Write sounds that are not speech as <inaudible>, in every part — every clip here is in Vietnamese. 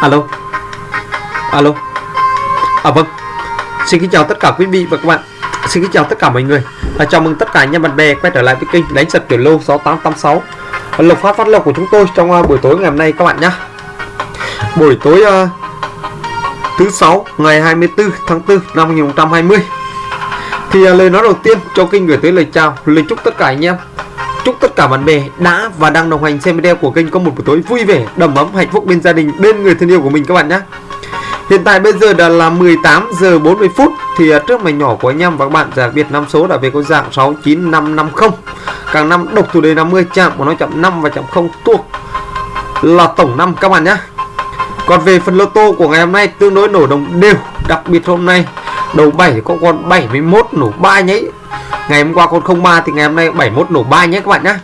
alo? Alo? À vâng. Xin kính chào tất cả quý vị và các bạn. Xin kính chào tất cả mọi người. Và chào mừng tất cả anh em bạn bè quay trở lại với kênh đánh sập tiểu lô 6886 lộc phát phát lộc của chúng tôi trong uh, buổi tối ngày hôm nay các bạn nhé buổi tối uh, thứ sáu ngày 24 tháng 4 năm 2020 thì uh, lời nói đầu tiên cho kênh gửi tới lời chào lời chúc tất cả anh em chúc tất cả bạn bè đã và đang đồng hành xem video của kênh có một buổi tối vui vẻ, đầm ấm, hạnh phúc bên gia đình, bên người thân yêu của mình các bạn nhé. Hiện tại bây giờ đã là 18 giờ 40 phút thì à, trước mảnh nhỏ của anh em và các bạn đặc biệt năm số đã về có dạng 69550 càng năm độc thủ đề 50 chạm của nó chạm 5 và chạm 0 thuộc là tổng năm các bạn nhé. Còn về phần lô tô của ngày hôm nay, tương đối nổ đồng đều. Đặc biệt hôm nay, đầu 7 có con 71 nổ 3 nháy ngày hôm qua con 03 thì ngày hôm nay 71 nổ 3 nhé các bạn nhé.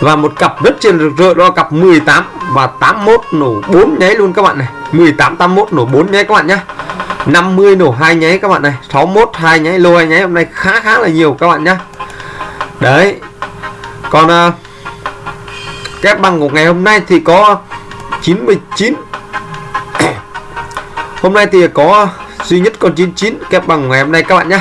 Và một cặp rất trên rực rỡ đó là cặp 18 và 81 nổ 4 nháy luôn các bạn này. 18 81 nổ 4 nháy các bạn nhé. 50 nổ 2 nháy các bạn này. 61 2 nháy lô 2 nháy. Hôm nay khá khá là nhiều các bạn nhé. Đấy. Còn uh, kép bằng của ngày hôm nay thì có 99 <coughs> hôm nay thì có duy nhất con 99 kép bằng ngày hôm nay các bạn nhé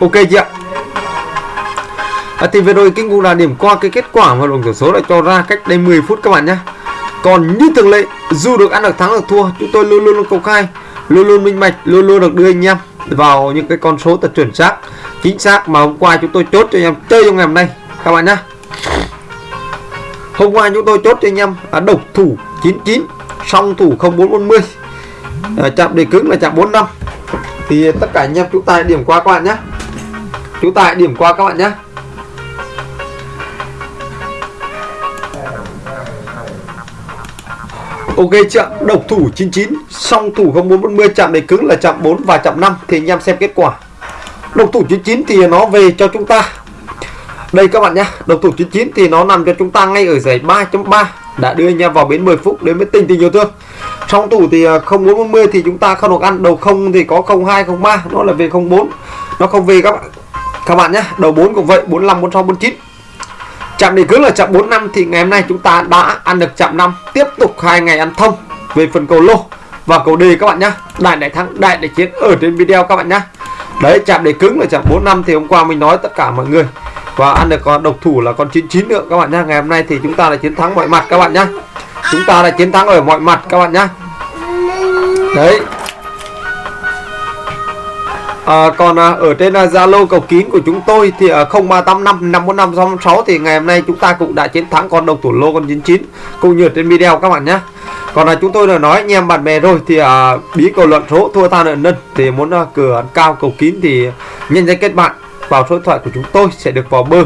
ok chị ạ.à thì vừa rồi kinh cũng là điểm qua cái kết quả mà đồng tỷ số đã cho ra cách đây 10 phút các bạn nhé còn như thường lệ dù được ăn được thắng được thua chúng tôi luôn luôn luôn công khai luôn luôn minh bạch luôn luôn được đưa anh em vào những cái con số thật chuẩn xác chính xác mà hôm qua chúng tôi chốt cho anh em chơi trong ngày hôm nay các bạn nhé hôm qua chúng tôi chốt cho anh em à, độc thủ 99 song thủ 0440 à, chạm đề cứng là chạm 45 thì tất cả anh em chúng ta điểm qua các bạn nhé chúng ta điểm qua các bạn nhé Ok chưa? Độc thủ 99, song thủ 0440 chạm đề cứng là chạm 4 và chạm 5 thì anh em xem kết quả. Độc thủ 99 thì nó về cho chúng ta. Đây các bạn nhé, độc thủ 99 thì nó nằm cho chúng ta ngay ở giải 3.3 đã đưa anh em vào bến 10 phút đến với tình tình yêu thương. Song thủ thì à, 0440 thì chúng ta không được ăn, đầu không thì có 0203 nó là về 04. Nó không về các bạn. Các bạn nhé, đầu 4 cũng vậy, 45 46 49 Chạm đề cứng là chạm 4 năm thì ngày hôm nay chúng ta đã ăn được chạm 5 Tiếp tục hai ngày ăn thông về phần cầu lô và cầu đề các bạn nhé. Đại đại thắng, đại đại chiến ở trên video các bạn nhé. Đấy chạm đề cứng là chạm 4 năm thì hôm qua mình nói tất cả mọi người. Và ăn được con độc thủ là con 99 nữa các bạn nhé. Ngày hôm nay thì chúng ta là chiến thắng mọi mặt các bạn nhé. Chúng ta là chiến thắng ở mọi mặt các bạn nhé. Đấy. À, còn à, ở trên à, Zalo cầu kín của chúng tôi thì à, 0385 54566 thì ngày hôm nay chúng ta cũng đã chiến thắng con độc thủ lô con 99 cũng như trên video các bạn nhé. Còn là chúng tôi đã nói anh em bạn bè rồi thì à, bí cầu luận số thua tha nợ nân thì muốn à, cửa cao cầu kín thì nhân danh kết bạn vào số điện thoại của chúng tôi sẽ được vào bơ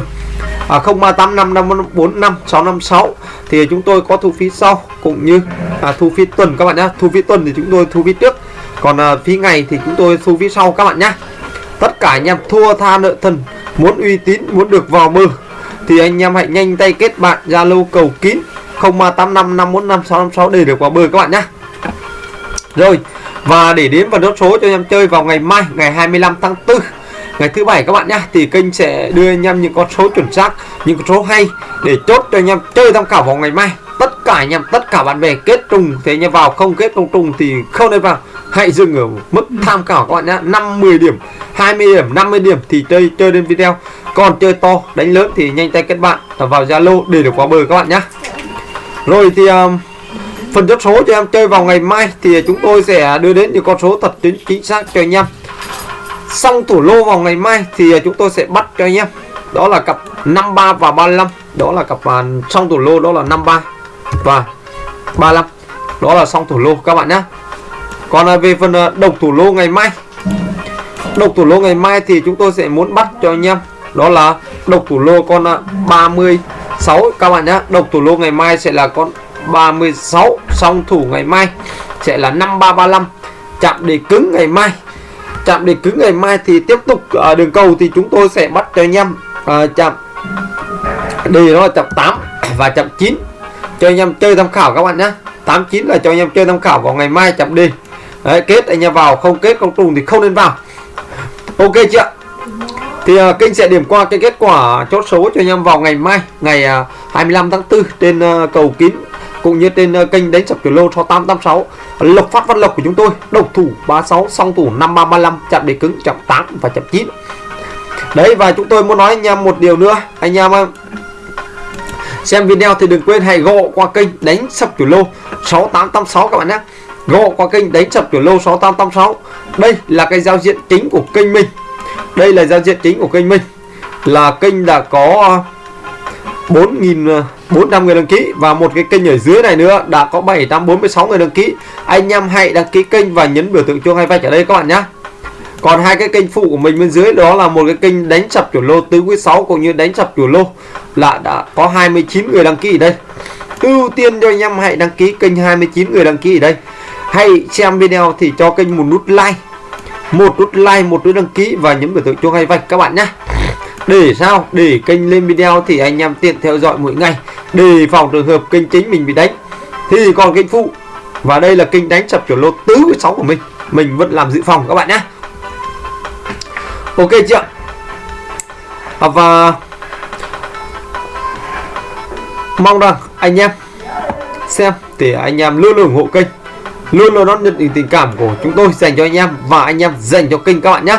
à, 0385545656 thì chúng tôi có thu phí sau cũng như à, thu phí tuần các bạn nhé. Thu phí tuần thì chúng tôi thu phí trước còn uh, phí ngày thì chúng tôi thu phí sau các bạn nhé tất cả anh em thua tha nợ thần muốn uy tín muốn được vào mơ thì anh em hãy nhanh tay kết bạn zalo cầu kín 0385545656 để được vào bờ các bạn nhé rồi và để đến vào đốt số cho anh em chơi vào ngày mai ngày 25 tháng 4 ngày thứ bảy các bạn nhé thì kênh sẽ đưa anh em những con số chuẩn xác những con số hay để chốt cho anh em chơi tham khảo vào ngày mai. Tất cả anh em tất cả bạn bè kết trùng thì anh em vào không kết không trùng thì không nên vào hãy dừng ở mức tham khảo các bạn nhé. 5 10 điểm 20 điểm 50 điểm thì chơi chơi đến video. Còn chơi to đánh lớn thì nhanh tay kết bạn. Vào Zalo để được qua bờ các bạn nhé. Rồi thì um, phần chốt số cho em chơi vào ngày mai thì chúng tôi sẽ đưa đến những con số thật chính chính xác cho anh em. Xong thủ lô vào ngày mai thì chúng tôi sẽ bắt cho anh em. Đó là cặp 53 và 35 đó là cặp uh, xong thủ lô đó là 53 và 35 đó là xong thủ lô các bạn nhé còn à, về phần à, độc thủ lô ngày mai. Độc thủ lô ngày mai thì chúng tôi sẽ muốn bắt cho anh em. Đó là độc thủ lô con à, 36 các bạn nhé độc thủ lô ngày mai sẽ là con 36 song thủ ngày mai sẽ là 5335 chạm đề cứng ngày mai. Chạm đề cứng ngày mai thì tiếp tục ở đường cầu thì chúng tôi sẽ bắt cho anh em à, chạm đề nó là chạm 8 và chạm 9 cho anh em chơi tham khảo các bạn nhé 89 là cho anh em chơi tham khảo vào ngày mai chạm đề. Đấy, kết anh em vào không kết không trùng thì không nên vào. Ok chưa thì à, uh, kênh sẽ điểm qua cái kết quả chốt số cho anh em vào ngày mai ngày à, uh, 25 tháng 4 trên uh, cầu kín cũng như trên uh, kênh đánh sập kiểu lô 6886 Lộc Phát Văn Lộc của chúng tôi độc thủ 36 song thủ 5335 chạm đề cứng chậm 8 và chậm 9 đấy và chúng tôi muốn nói anh em một điều nữa. Anh em xem video thì đừng quên hãy gộ qua kênh đánh sập kiểu lô 6886 các bạn nhé gộ qua kênh đánh sập kiểu lô 6886 đây là cái giao diện chính của kênh mình. Đây là giao diện chính của kênh mình. Là kênh đã có à, 4.400 à, người đăng ký và một cái kênh ở dưới này nữa đã có 746 người đăng ký. Anh em hãy đăng ký kênh và nhấn biểu tượng chuông hay vạch ở đây các bạn nhé còn hai cái kênh phụ của mình bên dưới đó là một cái kênh đánh sập chủ lô tứ quý 6 cũng như đánh sập chủ lô là đã có 29 người đăng ký ở đây. Ưu tiên cho anh em hãy đăng ký kênh 29 người đăng ký ở đây hay xem video thì cho kênh một nút like. Một nút like một nút đăng ký và nhấn biểu tượng chuông hay vạch các bạn nhé để sao? Để kênh lên video thì anh em tiện theo dõi mỗi ngày. Đề phòng trường hợp kênh chính mình bị đánh. Thì còn kênh phụ. Và đây là kênh đánh sập kiểu lô tứ với sáu của mình. Mình vẫn làm dự phòng các bạn nhé ok chưa à, và mong rằng anh em xem. Thì anh em luôn luôn ủng hộ kênh luôn luôn đón nhận những tình cảm của chúng tôi dành cho anh em và anh em dành cho kênh các bạn nhé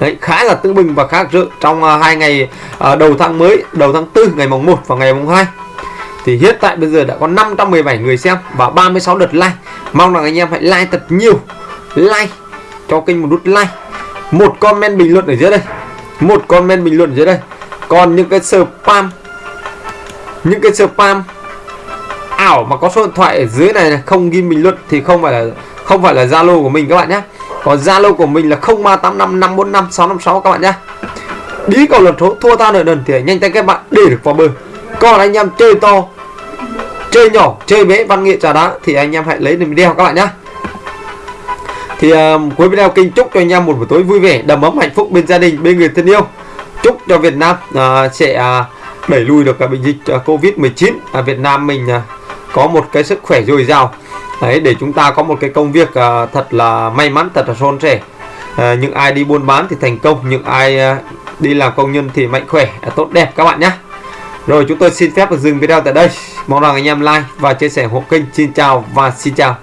Đấy, khá là tưng bình và khá rực trong uh, hai ngày uh, đầu tháng mới đầu tháng 4 ngày mùng 1 và ngày mùng 2 thì hiện tại bây giờ đã có 517 người xem và 36 đợt like. Mong rằng anh em hãy like thật nhiều like cho kênh một nút like. Một comment bình luận ở dưới đây một comment bình luận ở dưới đây. Còn những cái spam những cái spam ảo mà có số điện thoại ở dưới này, này không ghi bình luận thì không phải là không phải là zalo của mình các bạn nhé còn zalo của mình là 0385 545 656 các bạn nhé đi cầu lật số thua ta nợ nần thì nhanh tay các bạn để được vào bờ. Còn anh em chơi to chơi nhỏ chơi bé văn nghệ trà đá thì anh em hãy lấy được video các bạn nhé thì uh, cuối video kinh chúc cho anh em một buổi tối vui vẻ đầm ấm hạnh phúc bên gia đình bên người thân yêu. Chúc cho Việt Nam uh, sẽ uh, đẩy lùi được cả bệnh dịch uh, Covid 19 ở Việt Nam mình uh, có một cái sức khỏe dồi dào. Đấy để chúng ta có một cái công việc uh, thật là may mắn thật là son sẻ. Uh, những ai đi buôn bán thì thành công những ai uh, đi làm công nhân thì mạnh khỏe uh, tốt đẹp các bạn nhé rồi chúng tôi xin phép dừng video tại đây. Mong rằng anh em like và chia sẻ hộ kênh. Xin chào và xin chào.